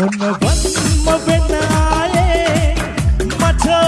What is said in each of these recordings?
உன்னை வன்ம பெண்ணாலே மற்றோ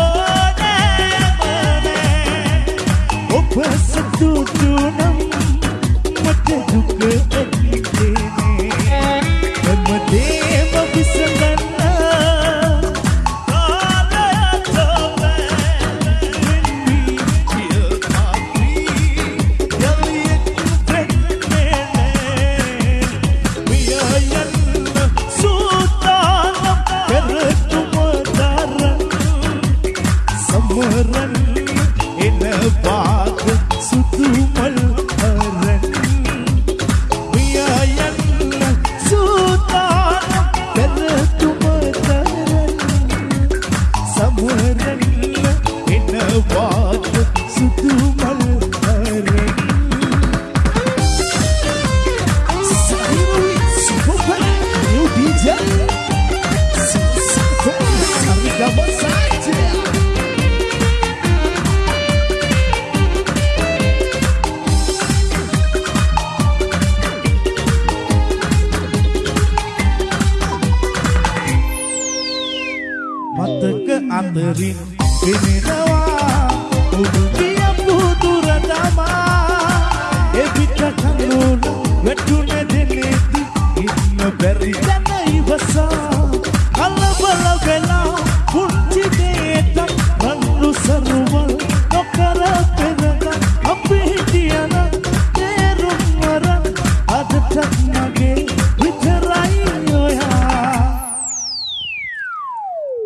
Jardines.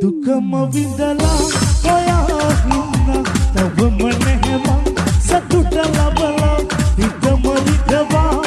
ducă-mă vin de la Păia Hina Te vă Să du-te la băla Ii dă-mă ridăva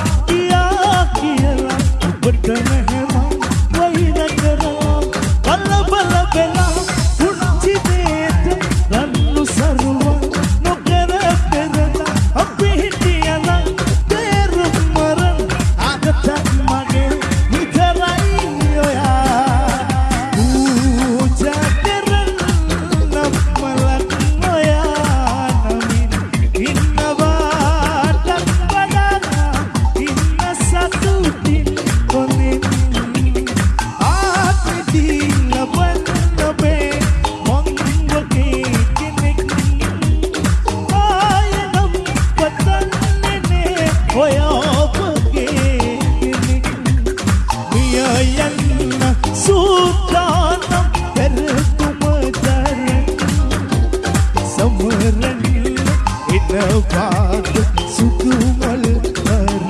සමරන එනවා සුකුමල් කරන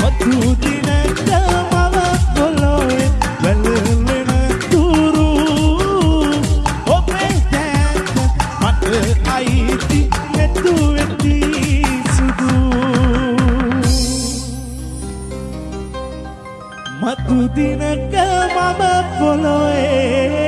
මතු දිනට මම පොළොවේ වැළලෙන තුරු ඔබේ දැක්ක මට අයිති නැතු වෙති සුදු මතු දිනක මම පොළොවේ